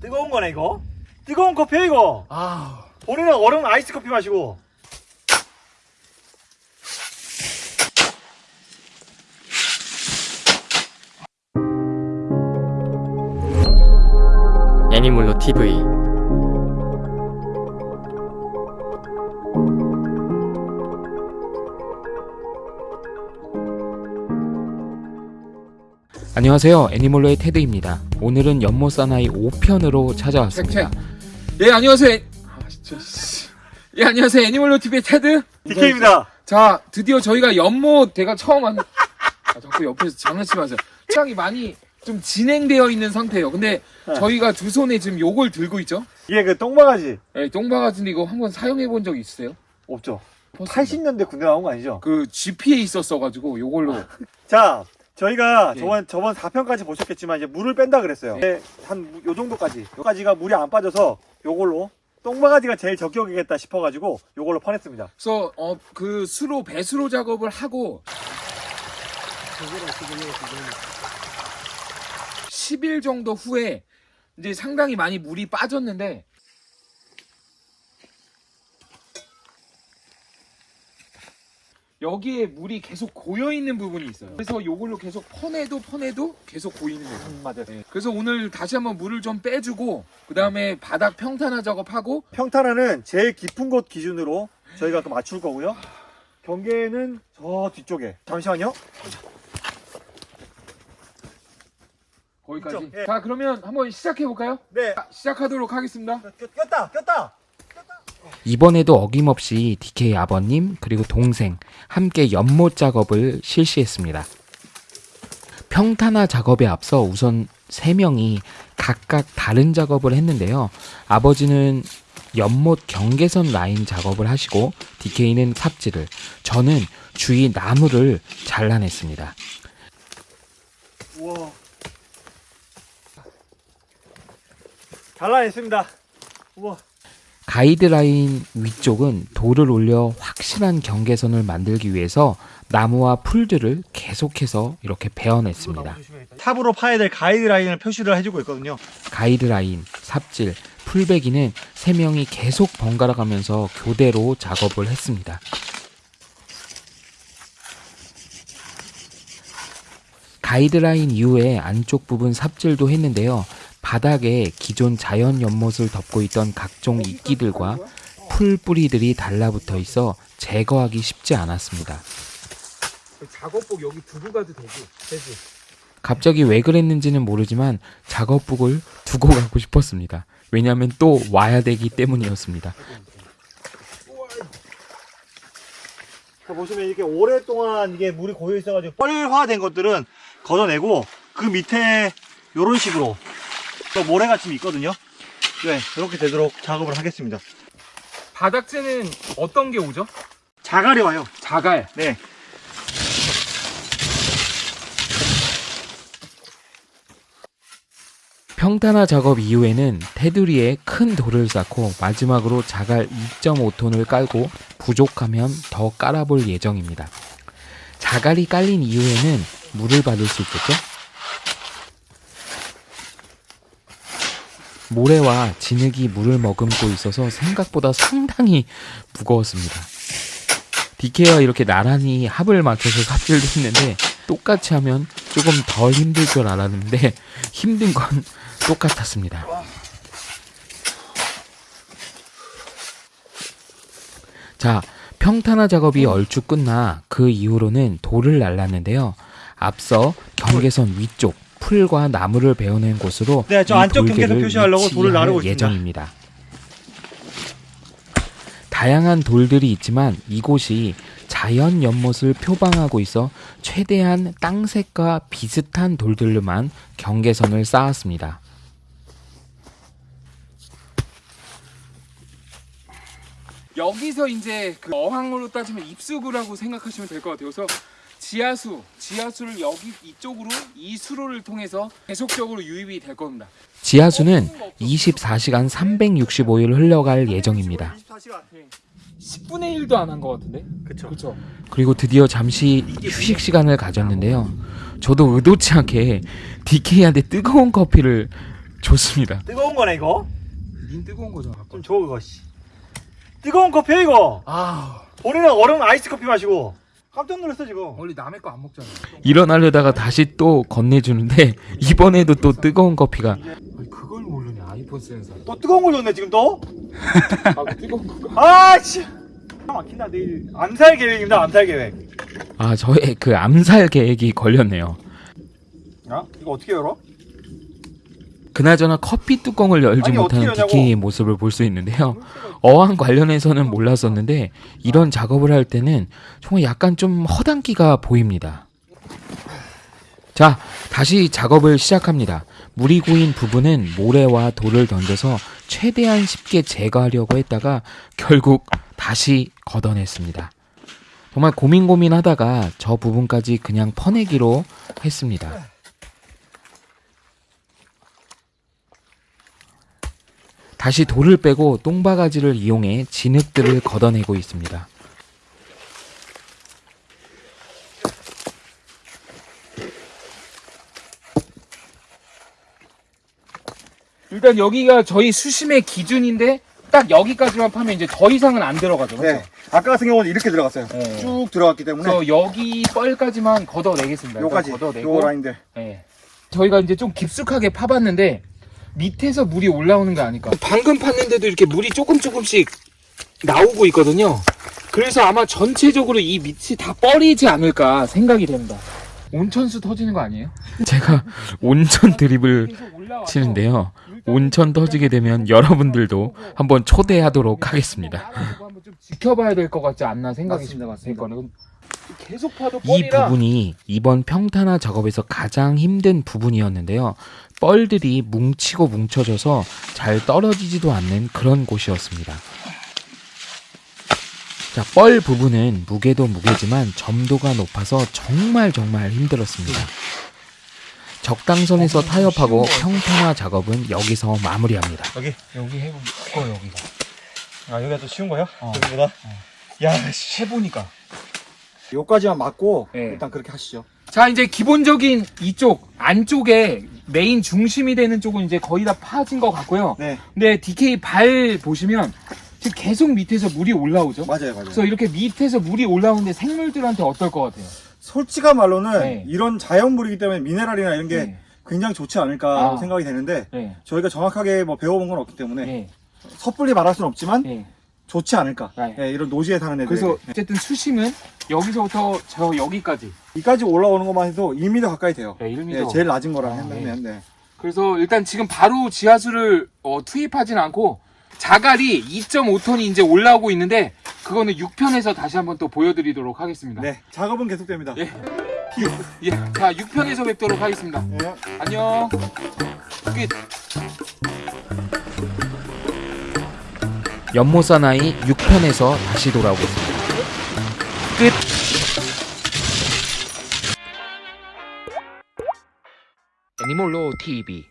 뜨거운 거네 이거. 뜨거운 커피야 이거. 아 본인은 얼음 아이스 커피 마시고. 애니몰로 TV 안녕하세요. 애니몰로의 테드입니다 오늘은 연못 사나이 5편으로 찾아왔습니다. 예 안녕하세요. 애- 아 진짜 씨. 예 안녕하세요. 애니멀로 TV의 테드. DK입니다. 자 드디어 저희가 연못 제가 처음 한 아, 자꾸 옆에서 장난치지 마세요. 촬영이 많이 좀 진행되어 있는 상태예요. 근데 네. 저희가 두 손에 지금 요걸 들고 있죠? 이게 그 똥바가지. 예, 똥바가지인데 이거 한번 사용해 본 적 있으세요? 없죠. 80년대 군대 나온 거 아니죠? 그 GP에 있었어가지고 요걸로. 자 저희가 예. 저번 저번 4편까지 보셨겠지만 이제 물을 뺀다 그랬어요. 네, 한요 정도까지. 요까지가 물이 안 빠져서 요걸로 똥바가지가 제일 적격이겠다 싶어가지고 요걸로 퍼냈습니다. 그래서 어, 그 수로 배수로 작업을 하고 10일 정도 후에 이제 상당히 많이 물이 빠졌는데 여기에 물이 계속 고여 있는 부분이 있어요. 그래서 요걸로 계속 퍼내도 퍼내도 계속 고이는 거예요. 맞아요 네. 그래서 오늘 다시 한번 물을 좀 빼주고 그 다음에 바닥 평탄화 작업하고 평탄화는 제일 깊은 곳 기준으로 저희가 그 맞출 거고요 경계는 저 뒤쪽에 잠시만요 거기까지. 예. 자 그러면 한번 시작해 볼까요? 네 시작하도록 하겠습니다. 꼈다 꼈다 이번에도 어김없이 DK 아버님 그리고 동생 함께 연못 작업을 실시했습니다. 평탄화 작업에 앞서 우선 세 명이 각각 다른 작업을 했는데요. 아버지는 연못 경계선 라인 작업을 하시고 DK는 삽질을, 저는 주위 나무를 잘라냈습니다. 우와 잘라냈습니다 우와 가이드라인 위쪽은 돌을 올려 확실한 경계선을 만들기 위해서 나무와 풀들을 계속해서 이렇게 베어냈습니다. 탑으로 파야 될 가이드라인을 표시를 해주고 있거든요 가이드라인, 삽질, 풀베기는 세 명이 계속 번갈아 가면서 교대로 작업을 했습니다. 가이드라인 이후에 안쪽 부분 삽질도 했는데요. 바닥에 기존 자연 연못을 덮고 있던 각종 이끼들과 풀 뿌리들이 달라붙어 있어 제거하기 쉽지 않았습니다. 작업복 여기 두고 가도 되지? 되지. 갑자기 왜 그랬는지는 모르지만 작업복을 두고 가고 싶었습니다. 왜냐하면 또 와야 되기 때문이었습니다. 자, 보시면 이렇게 오랫동안 이게 물이 고여 있어가지고 뻘화된 것들은 걷어내고 그 밑에 이런 식으로 또 모래가 좀 있거든요 네 이렇게 되도록 작업을 하겠습니다 바닥재는 어떤 게 오죠? 자갈이 와요 자갈. 네 평탄화 작업 이후에는 테두리에 큰 돌을 쌓고 마지막으로 자갈 2.5톤을 깔고 부족하면 더 깔아볼 예정입니다. 자갈이 깔린 이후에는 물을 받을 수 있겠죠? 모래와 진흙이 물을 머금고 있어서 생각보다 상당히 무거웠습니다. 디케와 이렇게 나란히 합을 맞춰서 삽질도 했는데 똑같이 하면 조금 덜 힘들 줄 알았는데 힘든 건 똑같았습니다. 자, 평탄화 작업이 얼추 끝나 그 이후로는 돌을 날랐는데요. 앞서 경계선 위쪽 풀과 나무를 베어낸 곳으로 네, 저이 안쪽 돌들을 경계선 표시하려고 돌을 나르고 있습니다. 예정입니다. 다양한 돌들이 있지만 이곳이 자연 연못을 표방하고 있어 최대한 땅색과 비슷한 돌들로만 경계선을 쌓았습니다. 여기서 이제 그 어항으로 따지면 입수구라고 생각하시면 될 것 같아요. 그래서 지하수, 지하수를 여기 이쪽으로 이 수로를 통해서 계속적으로 유입이 될 겁니다. 지하수는 24시간 365일 흘러갈 예정입니다. 24시간 10분의 1도 안 한 것 같은데? 그쵸 그렇죠. 그리고 드디어 잠시 휴식 시간을 가졌는데요. 저도 의도치 않게 DK한테 뜨거운 커피를 좋습니다. 뜨거운 거네 이거. 닌 뜨거운 거죠. 좀줘 그거 씨. 뜨거운 커피 이거. 아 우리는 얼음 아이스 커피 마시고 깜짝 놀랐어 지금. 원래 남의 거 안 먹잖아. 일어나려다가 다시 또 건네주는데 이번에도 또 뜨거운 커피가 아니, 그걸 모르냐 아이폰 쓰는 사람. 또 뜨거운 걸 줬네 지금 또. 아 뜨거운 거. 아 씨. 막힌다 내일 암살 계획입니다 암살 계획. 아 저의 그 암살 계획이 걸렸네요. 야 이거 어떻게 열어? 그나저나 커피 뚜껑을 열지 아니, 못하는. DK의 모습을 볼 수 있는데요. 어항 관련해서는 몰랐었는데 이런 작업을 할 때는 정말 약간 좀 허당기가 보입니다. 자, 다시 작업을 시작합니다. 물이 고인 부분은 모래와 돌을 던져서 최대한 쉽게 제거하려고 했다가 결국 다시 걷어냈습니다. 정말 고민 고민 하다가 저 부분까지 그냥 퍼내기로 했습니다. 다시 돌을 빼고 똥바가지를 이용해 진흙들을 걷어내고 있습니다. 일단 여기가 저희 수심의 기준인데 딱 여기까지만 파면 이제 더 이상은 안 들어가죠. 그렇죠? 네. 아까 같은 경우는 이렇게 들어갔어요. 네. 쭉 들어갔기 때문에 그래서 여기 뻘까지만 걷어내겠습니다. 요까지 걷어내고 요 라인들. 예. 저희가 이제 좀 깊숙하게 파봤는데 밑에서 물이 올라오는 게 아닐까. 방금 팠는데도 이렇게 물이 조금 조금씩 나오고 있거든요. 그래서 아마 전체적으로 이 밑이 다 뻘이지 않을까 생각이 됩니다. 온천수 터지는 거 아니에요? 제가 온천 드립을 치는데요. 온천 터지게 되면 여러분들도 한번 초대하도록 하겠습니다. 한번 좀 지켜봐야 될 것 같지 않나 생각이. 들거든요. 계속 파도 이 부분이 이번 평탄화 작업에서 가장 힘든 부분이었는데요. 뻘들이 뭉치고 뭉쳐져서 잘 떨어지지도 않는 그런 곳이었습니다. 자, 뻘 부분은 무게도 무게지만 점도가 높아서 정말 정말 힘들었습니다. 적당선에서 타협하고 평탄화 작업은 여기서 마무리합니다. 여기. 여기 해보면 어 여기가 아 여기가 더 쉬운 거야? 어. 여기보다. 야 씨. 해보니까 요까지만 맞고 네. 일단 그렇게 하시죠. 자 이제 기본적인 이쪽 안쪽에 메인 중심이 되는 쪽은 이제 거의 다 파진 것 같고요. 네. 근데 DK 발 보시면 지금 계속 밑에서 물이 올라오죠. 맞아요, 맞아요. 그래서 이렇게 밑에서 물이 올라오는데 생물들한테 어떨 것 같아요? 솔직한 말로는 네. 이런 자연물이기 때문에 미네랄이나 이런 게 네. 굉장히 좋지 않을까 아. 생각이 되는데 네. 저희가 정확하게 뭐 배워본 건 없기 때문에 네. 섣불리 말할 수는 없지만 네. 좋지 않을까. 네. 예, 이런 노지에 사는 애들. 그래서 어쨌든 수심은 여기서부터 저 여기까지 이까지 올라오는 것만 해도 1m 가까이 돼요. 네, 1m. 예, 제일 낮은 거라 아, 한다면 네. 그래서 일단 지금 바로 지하수를 어, 투입하진 않고 자갈이 2.5톤이 이제 올라오고 있는데 그거는 6편에서 다시 한번 또 보여드리도록 하겠습니다. 네, 작업은 계속됩니다. 예. 예. 자 6편에서 뵙도록 하겠습니다. 예. 안녕. 끝. 연못 사나이 6편에서 다시 돌아오겠습니다. 끝! 애니몰로 TV.